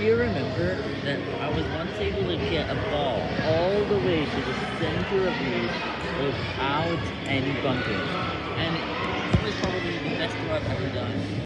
Do you remember that I was once able to get a ball all the way to the center of me without any bumping?